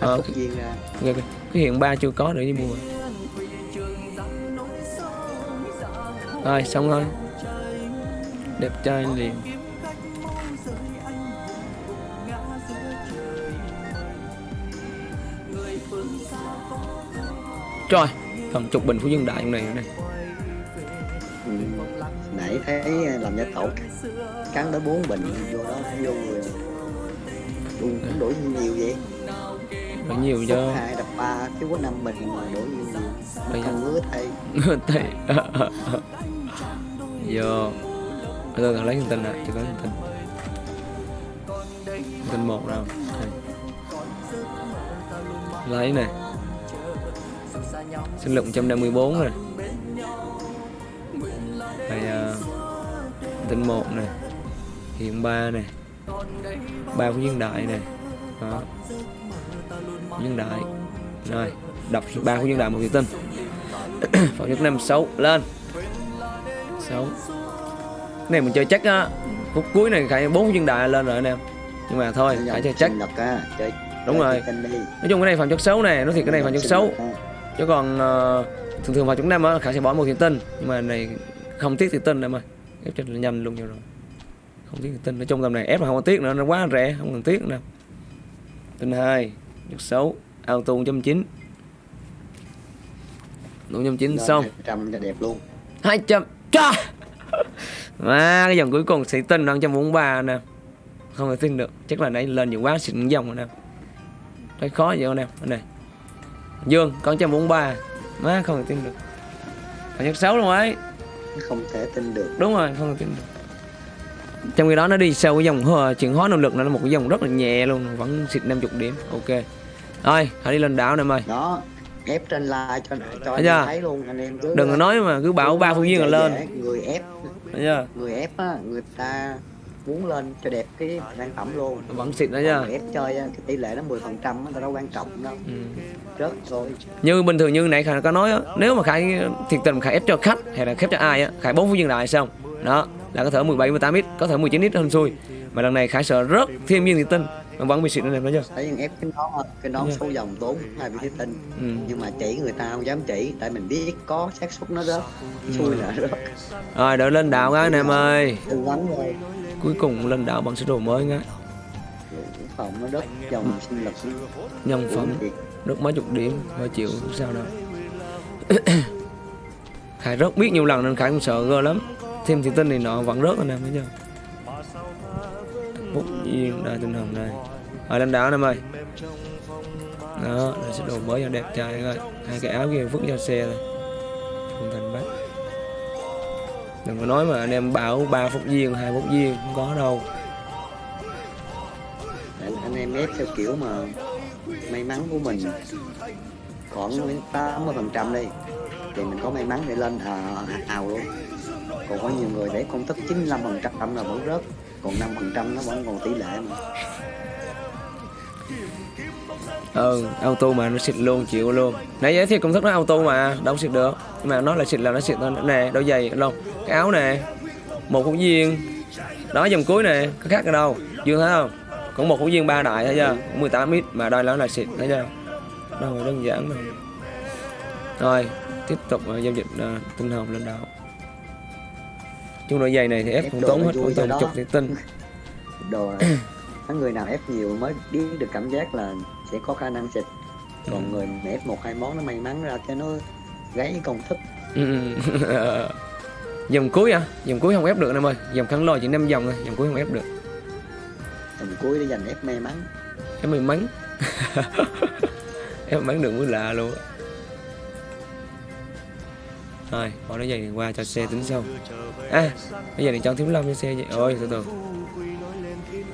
Ờ, viên ra cái, hiện ba chưa có để đi mua. Rồi xong thôi đẹp trai liền. Trời, phần chục bình phú dân đại trong này nữa này thấy làm gia tổ cắn tới 4 bình vô đó vô người. Luôn cũng đổi nhiều vậy. Rồi nhiều cho hai đập ba chứ có 5 bình mà đổi nhiều Bây giờ- không ngứa thay. Thì Giờ Tôi cần lấy thông tin lại, chỉ có thông tin. Thông tin một đâu. Lấy nè. Sinh lực 154 nè Tin 1 nè Hiện 3 nè 3 của nhân đại nè. Đó. Nhân đại. Rồi Đọc 3 của nhân đại một thị tinh Phòng nhất 5 6 lên. 6 Cái này mình chơi chắc á Phút cuối này khải 4 viên đại lên rồi anh em Nhưng mà thôi khải chơi chắc. Chơi Đúng rồi. Nói chung cái này phòng chất xấu này Nói thiệt cái này phòng chất xấu. Chứ còn ờ, thường thường vào chúng năm á Khải sẽ bỏ một thiện tinh Nhưng mà này không tiếc thiện tinh em ơi Ép cho nhanh luôn rồi. Không tiếc tinh Nói chung tầm này ép là không có tiếc nữa Nó quá rẻ Không cần tiếc nữa Tinh 2 Chất xấu Auto 1.9 1.9 Lên xong 200 cho đẹp luôn. 200 Trời Mà cái dòng cuối cùng sĩ tinh là 143 nè. Không thể tin được Chắc là nãy lên nhiều quá xịn dòng rồi nè. Thấy khó vậy anh em Anh này. Dương con 143 Má không thể tin được. Còn nhất 6 luôn ấy không thể tin được. Đúng rồi không thể tin được. Trong khi đó nó đi sâu cái dòng chuyển hóa năng lực nó là một cái dòng rất là nhẹ luôn Vẫn xịt 50 điểm. Ok. Thôi hãy đi lên đảo nè em ơi đó ép trên like cho cho anh thấy luôn anh em cứ Đừng có nói mà cứ bảo ba phương viên là lên. người ép. Người ép á người ta muốn lên cho đẹp cái sản phẩm luôn. Vẫn xịt đó người ép chơi cái tỷ lệ nó 10 phần trăm nó đâu quan trọng đâu. Ừ. rớt rồi. Như bình thường như nãy khải có nói nếu mà khải thiệt tình khải ép cho khách hay là ép cho ai á khải bốn phút dừng lại xong. Đó là có thể 17 18 ít có thể 19 ít hơn xui. Mà lần này khải sợ rớt thêm viên thiệt tinh mà vẫn bị xịt lên thấy chưa thấy ép cái nón cái nón số dòng tốn hai thí tinh ừ. nhưng mà chỉ người ta không dám chỉ tại mình biết có xác suất nó rớt. Xui là rớt. Rồi đợi lên đạo cái anh em ơi. Tư vấn rồi cuối cùng lên đạo bằng sơ đồ mới ngay phòng nó đất dòng sinh lực nhân phẩm rớt mấy chục điểm triệu không sao đâu. Khải rớt biết nhiều lần nên khải cũng sợ gơ lắm. Thêm thiệt tinh này nọ vẫn rớt anh em thấy chưa? Bút duyên đại tinh hồng này rồi lên đạo anh em ơi. Đó là sẽ đồ mới cho đẹp trai coi hai cái áo kia vứt cho xe rồi không thành bắt đừng có nói mà anh em bảo ba phút viên hai phút viên không có đâu. Anh em ép theo kiểu mà may mắn của mình khoảng 80 phần trăm đi thì mình có may mắn để lên à, à, à luôn. Còn có nhiều người để công thức 95 phần trăm là vẫn rớt còn 5 phần trăm nó vẫn còn tỷ lệ mà ừ auto mà nó xịt luôn chịu luôn. Nãy giới thiệu công thức nó auto mà đâu xịt được. Nhưng mà nó là xịt là nó xịt thôi. Nè đôi giày đâu cái áo nè một hữu viên. Đó dòng cuối nè có khác ở đâu. Dương thấy không? Cũng một hữu viên ba đại thấy chưa cũng 18 ít mà là nó là xịt thấy chưa đâu mà đơn giản đâu. Rồi tiếp tục uh, giao dịch uh, tinh hồng lên đạo chung đôi giày này thì ép không tốn hết không tốn chục thì tinh. Đồ Mấy người nào ép nhiều mới biết được cảm giác là sẽ có khả năng xịt. Còn Ừ. người mà ép một hai món nó may mắn ra cho nó gáy công thức. Ừ, ừ. dòng cuối à? Dòng cuối không ép được em ơi. Dòng khăn lôi chỉ năm dòng thôi. Dòng cuối không ép được. Tầm cuối để dành ép may mắn. Em may mắn. Em may mắn được mới lạ luôn. Rồi bỏ nó dây này qua cho xe tính sau. À bây giờ thì cho thiếu lâm cho xe vậy. Ôi từ từ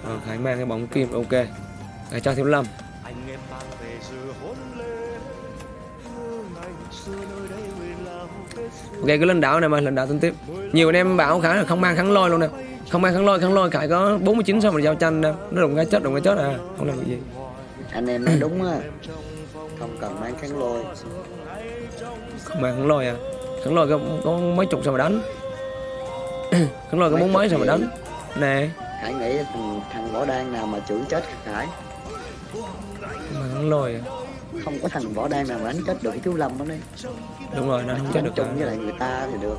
ờ, khải mang cái bóng kim ok. À, cho thiếu lâm. Ok cứ lên đảo này mà lên đảo tính tiếp. Nhiều anh em bảo khải là không mang kháng lôi luôn nè. Không mang kháng lôi kháng lôi khải có 49 xong rồi giao tranh nè. Nó đụng cái chết đụng cái chết à không làm được gì. Anh em nói đúng á. Không cần mang kháng lôi. Không mang kháng lôi à? Kháng lôi có, có mấy chục sao mà đánh. Kháng lôi có bốn mấy sao mà đánh. Nè Khải nghĩ thằng, thằng võ đan nào mà chửi chết Khải mang kháng lôi à? Không có thằng võ đan nào mà đánh chết được cái chú Lâm đó đấy đúng rồi nó không chết được chung cả. với lại người ta thì được.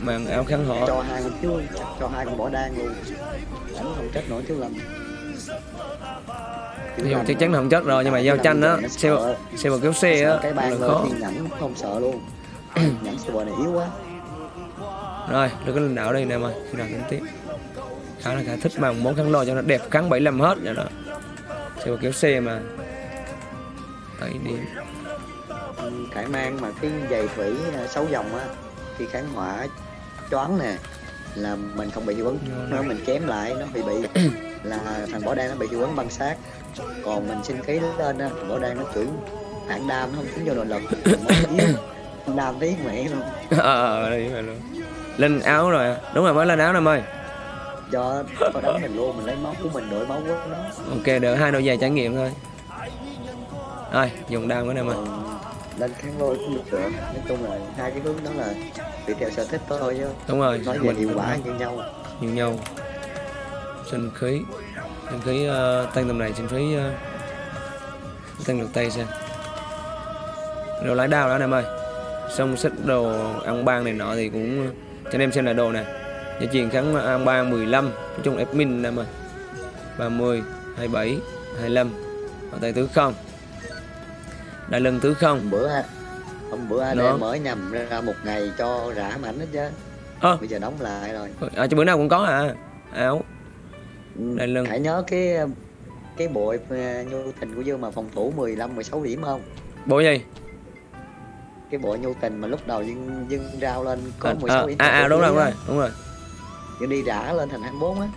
Mang áo kháng họ. Cho hai con chú cho hai con võ đan luôn. Đánh không chết nổi chú Lâm. Lâm chắc chắn là không chết rồi nhưng mà giao tranh á xe xe một kéo xe á cái bàn khó. nhẫn không sợ luôn. Nhẫn super này yếu quá. Rồi đừng có lên đảo đây nè mà khi nào tính tiếp khá là khá thích mang món kháng lôi cho nó đẹp kháng 75 hết vậy đó. Xe kéo xe mà. Điểm Ừ, Khải mang mà cái giày thủy à, sáu dòng á khi kháng hỏa choáng nè là mình không bị hiệu ứng. Nó mình chém lại nó bị bị là thằng võ đan nó bị hiệu ứng băng sát. Còn mình sinh khí lên á thằng võ đan nó chửi hạng đam nó không tính vô nội lực. Đam tí mẹ luôn. Ờ đây phải luôn. Lên áo rồi à. đúng rồi mới lên áo nè em ơi do có đánh mình luôn mình lấy máu của mình đổi máu của nó. Ok được hai đôi giày trải nghiệm thôi. Rồi dùng đam của em ơi còn lên kháng lôi cũng được được nói chung là hai cái hướng đó là tùy theo sở thích thôi chứ. Đúng rồi nói về hiệu quả như nhau. Như nhau. Sinh khí. Sinh khí uh, tăng tầm này sinh khí uh, tăng được tay xem. Đồ lái đao đó em ơi. Xong xích đồ ăn ban này nọ thì cũng cho anh em xem lại đồ nè gia truyền ăn ban 15 nói chung admin em ơi 30 27 25 ở tay tứ không. Đại lưng tứ không. Bữa hôm bữa anh Đó. em mới nhầm ra một ngày cho rã mảnh hết chứ. Ơ. bây giờ đóng lại rồi. À, cho bữa nào cũng có à. Áo. Ừ, Đại lưng. hãy nhớ cái cái bộ ờ, nhu tình của dương mà phòng thủ 15 16 điểm không? Bộ gì? Cái bộ nhu tình mà lúc đầu dương dương rao lên có à, 16 à, điểm à, à đúng rồi đúng rồi đúng rồi dương đi rã lên thành 24 á.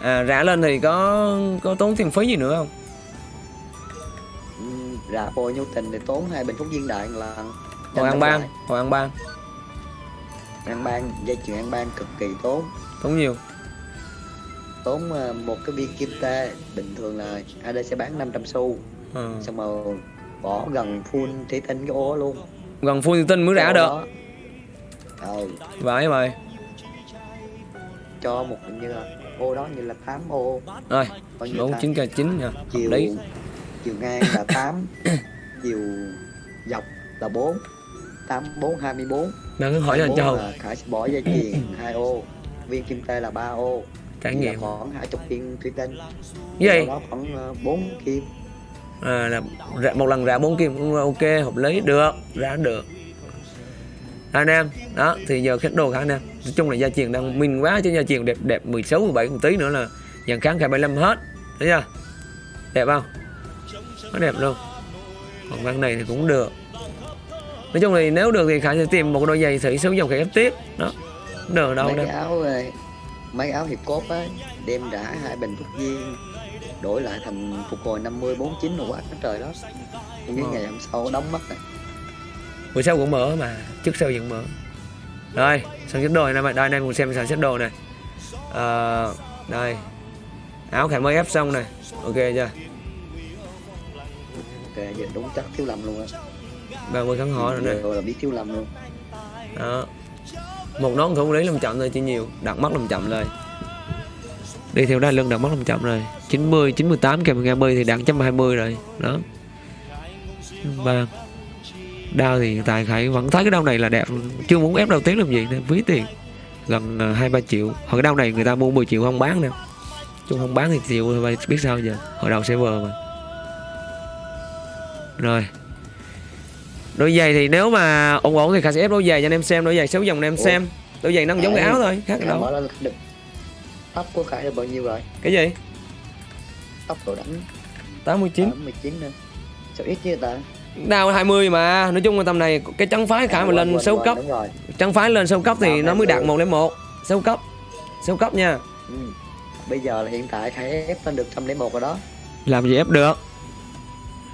À rã lên thì có có tốn tiền phí gì nữa không? Ừ, rã bộ nhu tình thì tốn hai bình phúc viên đại lần. Hồi ăn ban hồi ăn ban ăn ban dây chuyền ăn ban cực kỳ tốn. Tốn nhiều. Tốn ờ, một cái viên kim tê bình thường là AD sẽ bán 500 xu. Ờ. xong rồi bỏ gần full thủy tinh cái ô luôn. Gần full tinh mới rã được. đó. ờ vậy. mày cho một như là ô đó như là 8 ô. Rồi bốn chín k chín nha chiều lý. chiều ngang là 8 chiều dọc là 4 8 4 24 mà cứ hỏi 24 châu là Khải sẽ bỏ dây chuyền 2 ô viên kim tê là 3 ô. Trải Vậy là nghiệm. khoảng 20 viên thủy tinh. Sau đó khoảng 4 kim. À, là một lần rã bốn kim cũng ok hợp lý. Được rã được anh em. Đó thì giờ khách đồ khả anh em. Nói chung là gia truyền đang minh quá chứ gia truyền đẹp đẹp 16 17 một tí nữa là dàn kháng khai 75 hết. Thấy chưa? Đẹp không? Nó đẹp luôn. Còn văn này thì cũng được. Nói chung thì nếu được thì khả sẽ tìm một đôi giày thử sử dụng khải ép tiếp. Đó. Được đâu mấy đâu cái áo ờ, mấy áo hiệp cốt á đem rã hai bình thuốc viên đổi lại thành phục hồi 50 49 rồi quá trời đó cái Ờ. ngày hôm sau đóng mất rồi buổi sau cũng mở mà trước sau vẫn mở. Rồi sản xuất đồ này đây anh em cùng xem sản xuất đồ này. Ờ, đây. Áo khải mới ép xong này. Ok chưa? Ok giờ đúng chắc thiếu lầm luôn á. 30 kháng họ rồi này là biết thiếu lầm luôn. Đó. Một nón thủ lý làm chậm thôi chỉ nhiều. Đặt mắt làm chậm rồi đi theo đai lưng đặt mắt làm chậm rồi 90 98 kèm 120 thì đạt 120 rồi. Đó. Ba đao thì hiện tại khải vẫn thấy cái đao này là đẹp. Chưa muốn ép đầu tiến làm gì nên phí tiền. Gần ờ, hai ba triệu. Hồi cái đao này người ta mua 10 triệu không bán nè chung không bán thì chịu thôi biết sao giờ. Hồi đầu server mà. Rồi. Đôi giày thì nếu mà ổn ổn thì khả sẽ ép đôi giày cho anh em xem đôi giày xấu dòng anh em Ủa? xem. Đôi giày nó giống cái áo thôi khác Khải đâu. mở lên được tóc của Khải là bao nhiêu rồi? Cái gì? Tóc đồ đánh 89 19 nữa. Sao ít như ta đao 20 mà. Nói chung là tầm này cái trắng phái khả mà lên quên, 6 quên, cấp. đúng rồi. Trắng phái lên 6 cấp thì nó mới đạt 20. 101 6 cấp. 6 cấp nha. Ừ. bây giờ là hiện tại Khải ép lên được 101 rồi đó. Làm gì ép được?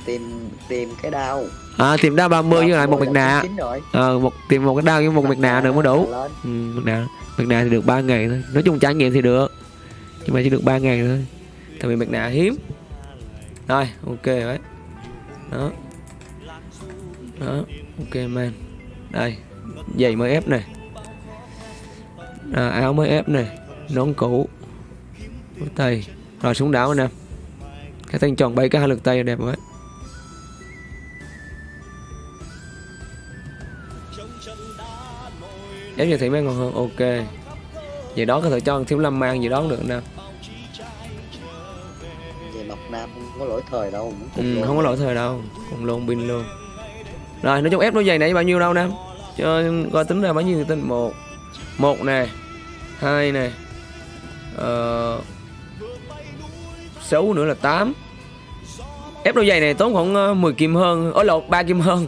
Tìm tìm cái đao à tìm đao 30 với lại một mặt nạ. 99 rồi. Ờ một tìm một cái đao với một mặt nạ nữa mới đủ. ừ, mặt nạ. Mặt nạ thì được 3 ngày thôi. Nói chung trải nghiệm thì được. Nhưng mà chỉ được 3 ngày thôi. Tại vì mặt nạ hiếm. Rồi ok đấy đó đó ok man. Đây giày mới ép này. À, áo mới ép này nón cũ. Mũi tay rồi súng đảo anh em cái tên tròn bay cái hai lượt tay đẹp quá. Ép như thị mấy ngon hơn ok. Vậy đó có thể cho thiếu lâm mang gì đó được nè. Về Mộc Nam không có lỗi thời đâu ừ, không có lỗi thời đâu cùng luôn pin luôn rồi nói chung ép đôi giày này bao nhiêu đâu nam cho coi tính ra bao nhiêu tên một. Một nè. Hai nè. Ờ, sáu nữa là 8 ép đôi giày này tốn khoảng ờ, 10 kim hơn. Ối lộn ba kim hơn.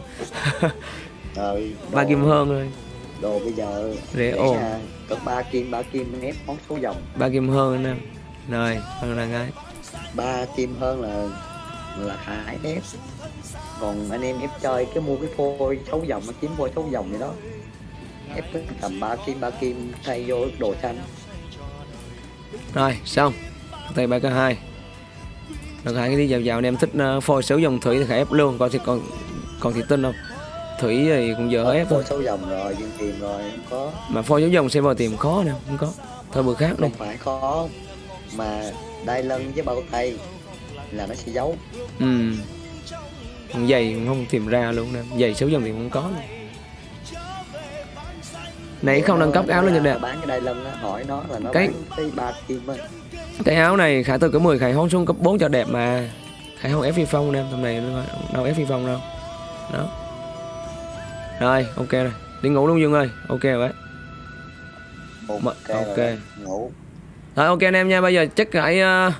Rồi, ba kim hơn thôi đồ bây giờ Rẻ à, cỡ ba kim ba kim ép món số dòng ba kim hơn nam rồi hơn là ngay ba kim hơn là là khải ép còn anh em ép chơi cái mua cái phôi xấu dòng nó kiếm phôi xấu dòng vậy đó. Ép tầm ba kim ba kim thay vô đồ xanh. Rồi xong. Tay ba cái hai. Rồi hai cái đi vào vào anh em thích uh, phôi xấu dòng thủy thì khải ép luôn. Coi thì còn còn thì tin không? Thủy thì cũng giờ ép thôi. phôi xấu dòng rồi nhưng tìm rồi không có. Mà phôi dấu dòng xem vào tìm khó nè không có. Thôi bữa khác đi không phải có mà đai lưng với bao tay là nó sẽ giấu. Ừ Còn giày cũng không tìm ra luôn nè. Giày xấu dòng thì không có nè. Nãy không nâng cấp áo lên cho đẹp bán cái đai lưng á hỏi nó là nó Cái- cái ba kim á. Cái áo này khải từ cái 10 khải hón xuống cấp 4 cho đẹp mà. Khải không ép phi phong nè tầm này đâu ép phi phong đâu. Đó. Rồi ok rồi. Đi ngủ luôn dương ơi. Ok rồi đấy ok, Mà- rồi ok. đó, ngủ. Rồi ok anh em nha, bây giờ chắc phải uh,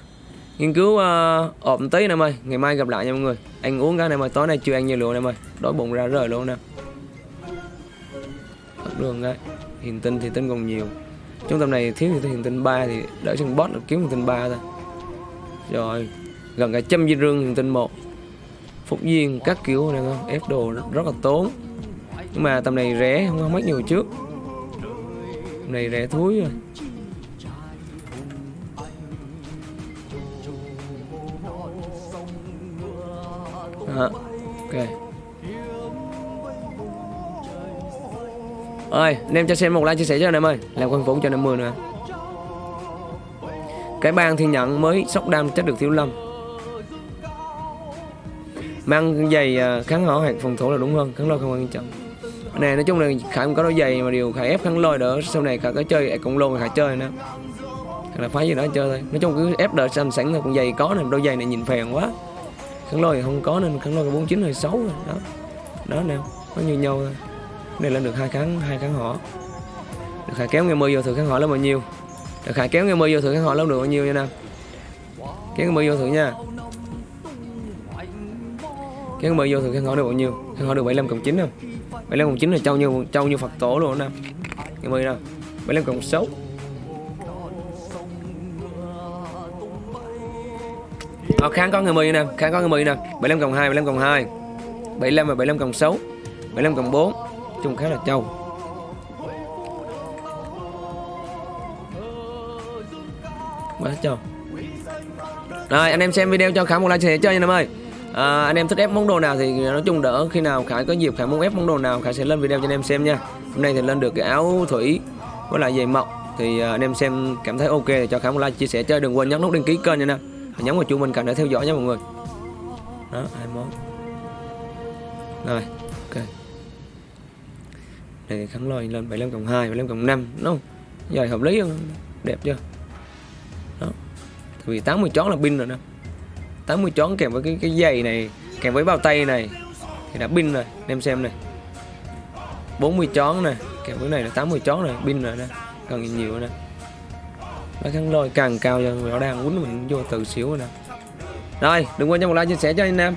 nghiên cứu uh, ộp tí anh em ơi Ngày mai gặp lại nha mọi người. Anh uống cái này mà tối nay chưa ăn nhiều lượng em ơi Đói bụng ra rời luôn nè. Thật đường đấy Hiền tinh thì tinh còn nhiều. Trung tâm này thiếu thì hiền tinh 3 thì đỡ chân boss được kiếm hiền tinh 3 thôi. Rồi Gần cả trăm di rương hiền tinh một. Phục viên các kiểu này không Ép đồ rất, rất là tốn. Nhưng mà tầm này rẻ không có mất nhiều trước. Tầm này rẻ thúi rồi. À, ok. Ơi anh em cho xem một like chia sẻ cho anh em ơi. Làm quân vũ cho anh em mười nữa cái bang thiên nhận mới sóc đam chắc được thiếu lâm. Mang giày ờ, kháng hỏa hoặc phòng thủ là đúng hơn kháng lôi không quan trọng. Này nói chung là khải cũng có đôi giày mà điều khải ép kháng lôi đỡ sau này khải có chơi cộng lô khải chơi nữa hoặc là phái gì đó chơi thôi. Nói chung cứ ép đợi sẵn sẵn là con giày có nè đôi giày này nhìn phèn quá kháng lôi thì không có nên kháng lôi cái 49 hơi xấu rồi, đó. Đó, nè, nó như nhau thôi. Này lên được hai kháng hai kháng họ. Được khải kéo nghe mưa vô thử kháng họ lên bao nhiêu? Được khải kéo nghe mưa vô thử kháng họ lên được bao nhiêu nha nam? Kéo nghe mưa vô thử nha. Kéo nghe mưa vô thử kháng họ được bao nhiêu? Kháng họ được 75 cộng 9 không? 75 cộng 9 là trâu như trâu như phật tổ luôn nè nam. Nghe mưa nè 75 cộng 6 Ờ, kháng có người 10 nè, kháng có người 10 nè. 75 cộng 2, 75 cộng 2 75 và 75 cộng 6 75 cộng 4 Chung khá là trâu. Quá trâu. Rồi anh em xem video cho Khải một like chia sẻ chơi nha em ơi. À, Anh em thích ép món đồ nào thì nói chung đỡ. Khi nào Khải có dịp Khải muốn ép món đồ nào Khải sẽ lên video cho anh em xem nha. Hôm nay thì lên được cái áo thủy Với lại giày mọc Thì ờ, anh em xem cảm thấy ok thì cho Khải một like chia sẻ chơi Đừng quên nhấn nút đăng ký kênh nha nè và nhấn vào chuông bên cạnh để theo dõi nha mọi người. Đó, hai món rồi, ok. Này thì kháng lôi lên 75 cộng 2 75 cộng 5 đúng không? Dài hợp lý không? Đẹp chưa? Đó. Tại vì 80 chón là pin rồi nè. 80 chón kèm với cái cái giày này, kèm với bao tay này thì đã pin rồi. Em xem này. 40 chón nè, kèm với này là 80 chón này pin rồi nè. Cần gì nhiều nè nó kháng lôi càng cao cho nó đang quýnh mình vô từ xíu rồi nè. Rồi, đừng quên cho một like, chia sẻ cho anh em